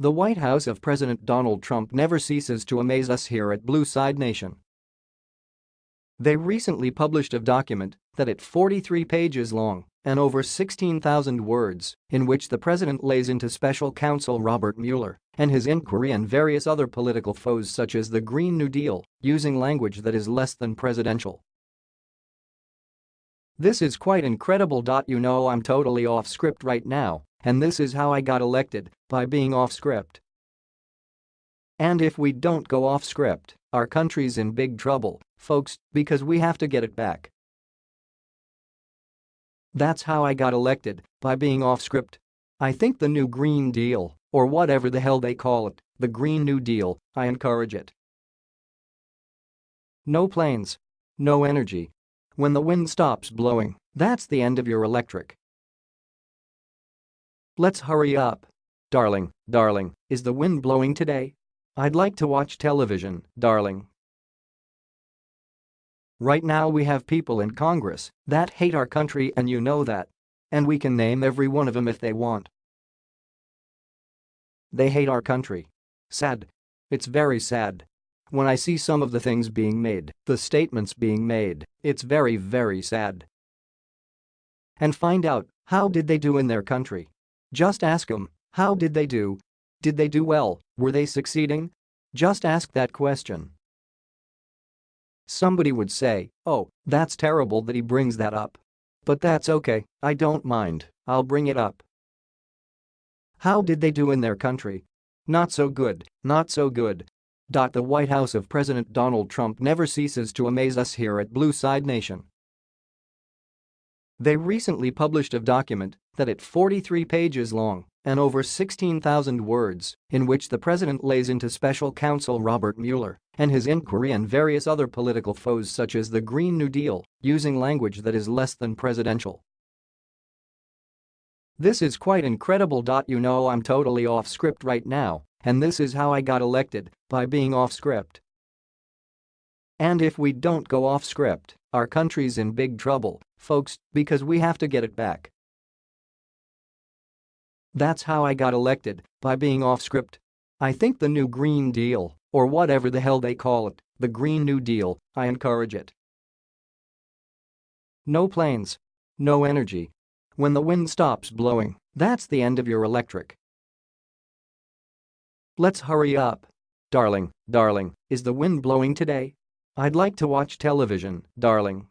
The White House of President Donald Trump never ceases to amaze us here at Blue Side Nation. They recently published a document that at 43 pages long and over 16,000 words in which the president lays into special counsel Robert Mueller and his inquiry and various other political foes such as the Green New Deal using language that is less than presidential. This is quite incredible. You know I'm totally off script right now and this is how I got elected, by being off script. And if we don't go off script, our country's in big trouble, folks, because we have to get it back. That's how I got elected, by being off script. I think the new Green Deal, or whatever the hell they call it, the Green New Deal, I encourage it. No planes. No energy. When the wind stops blowing, that's the end of your electric. Let's hurry up. Darling, darling, is the wind blowing today? I'd like to watch television, darling. Right now we have people in Congress that hate our country and you know that. And we can name every one of them if they want. They hate our country. Sad. It's very sad. When I see some of the things being made, the statements being made, it's very very sad. And find out, how did they do in their country? Just ask them, how did they do? Did they do well, were they succeeding? Just ask that question. Somebody would say, oh, that's terrible that he brings that up. But that's okay, I don't mind, I'll bring it up. How did they do in their country? Not so good, not so good. The White House of President Donald Trump never ceases to amaze us here at Blue Side Nation. They recently published a document that at 43 pages long and over 16,000 words in which the president lays into special counsel Robert Mueller and his inquiry and various other political foes such as the Green New Deal using language that is less than presidential. This is quite incredible. You know I'm totally off script right now and this is how I got elected, by being off script. And if we don't go off script, our country's in big trouble, folks, because we have to get it back. That's how I got elected, by being off script. I think the new Green Deal, or whatever the hell they call it, the Green New Deal, I encourage it. No planes. No energy. When the wind stops blowing, that's the end of your electric. Let's hurry up. Darling, darling, is the wind blowing today? I'd like to watch television, darling.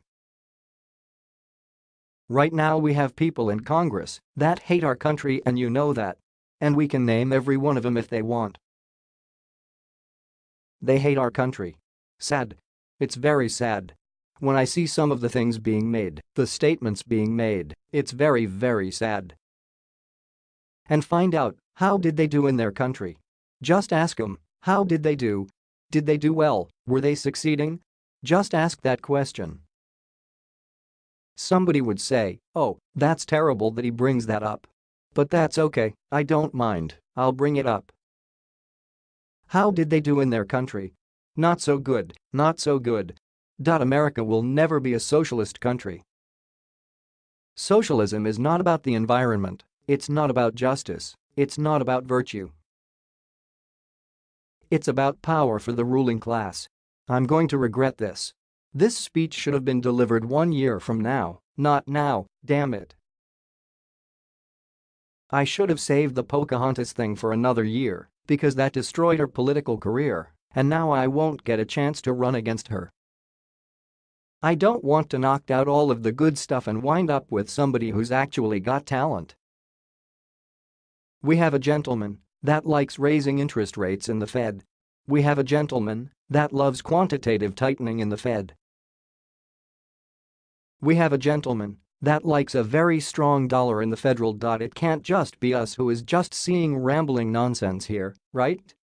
Right now we have people in Congress that hate our country and you know that. And we can name every one of them if they want. They hate our country. Sad. It's very sad. When I see some of the things being made, the statements being made, it's very very sad. And find out, how did they do in their country? Just ask them, how did they do? Did they do well, were they succeeding? Just ask that question. Somebody would say, oh, that's terrible that he brings that up. But that's okay, I don't mind, I'll bring it up. How did they do in their country? Not so good, not so good. America will never be a socialist country. Socialism is not about the environment, it's not about justice, it's not about virtue. It's about power for the ruling class. I'm going to regret this. This speech should have been delivered one year from now, not now, damn it. I should have saved the Pocahontas thing for another year, because that destroyed her political career, and now I won't get a chance to run against her. I don't want to knock out all of the good stuff and wind up with somebody who's actually got talent. We have a gentleman that likes raising interest rates in the Fed. We have a gentleman that loves quantitative tightening in the Fed. We have a gentleman that likes a very strong dollar in the federal. Dot. It can't just be us who is just seeing rambling nonsense here, right?